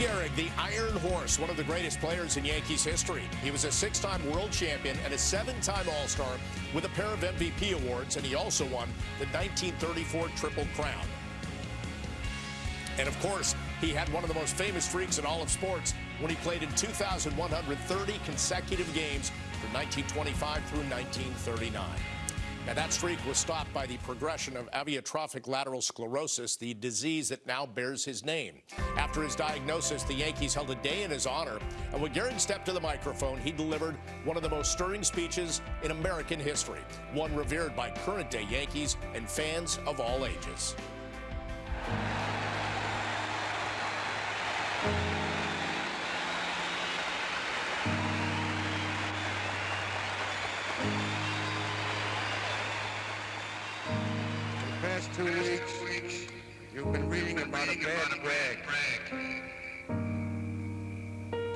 Gehrig, the Iron Horse, one of the greatest players in Yankees history. He was a six-time world champion and a seven-time All-Star with a pair of MVP awards, and he also won the 1934 Triple Crown. And of course, he had one of the most famous streaks in all of sports when he played in 2,130 consecutive games from 1925 through 1939. Now, that streak was stopped by the progression of amyotrophic lateral sclerosis, the disease that now bears his name. After his diagnosis, the Yankees held a day in his honor, and when Gehrig stepped to the microphone, he delivered one of the most stirring speeches in American history, one revered by current-day Yankees and fans of all ages. Two weeks, you've been reading about a bad brag.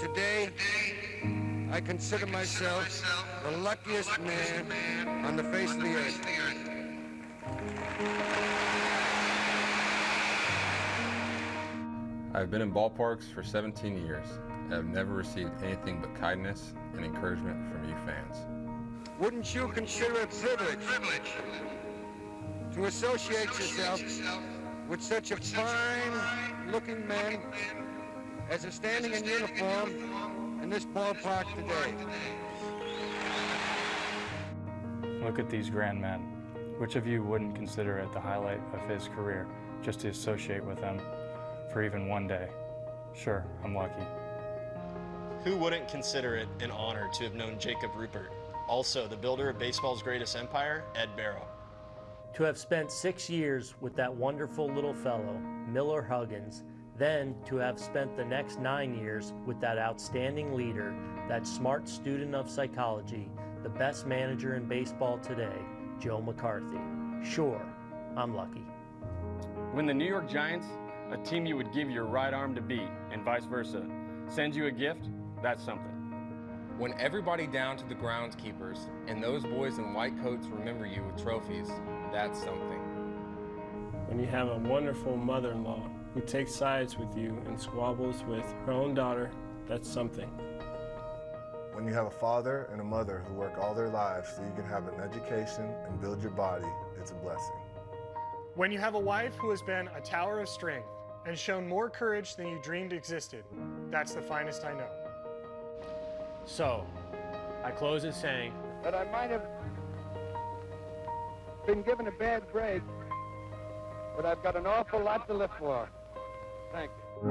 Today, I consider myself the luckiest man on the face of the earth. I've been in ballparks for 17 years and have never received anything but kindness and encouragement from you fans. Wouldn't you consider it privilege to associate yourself with such a fine-looking man as is standing in uniform in this ballpark today? Look at these grand men. Which of you wouldn't consider it the highlight of his career just to associate with them for even one day? Sure, I'm lucky. Who wouldn't consider it an honor to have known Jacob Ruppert? Also, the builder of baseball's greatest empire, Ed Barrow. To have spent six years with that wonderful little fellow, Miller Huggins, then to have spent the next nine years with that outstanding leader, that smart student of psychology, the best manager in baseball today, Joe McCarthy. Sure, I'm lucky. When the New York Giants, a team you would give your right arm to beat, and vice versa, sends you a gift, that's something. When everybody down to the groundskeepers and those boys in white coats remember you with trophies, that's something. When you have a wonderful mother-in-law who takes sides with you and squabbles with her own daughter, that's something. When you have a father and a mother who work all their lives so you can have an education and build your body, it's a blessing. When you have a wife who has been a tower of strength and shown more courage than you dreamed existed, that's the finest I know. So, I close it saying That I might have been given a bad break, but I've got an awful lot to live for. Thank you.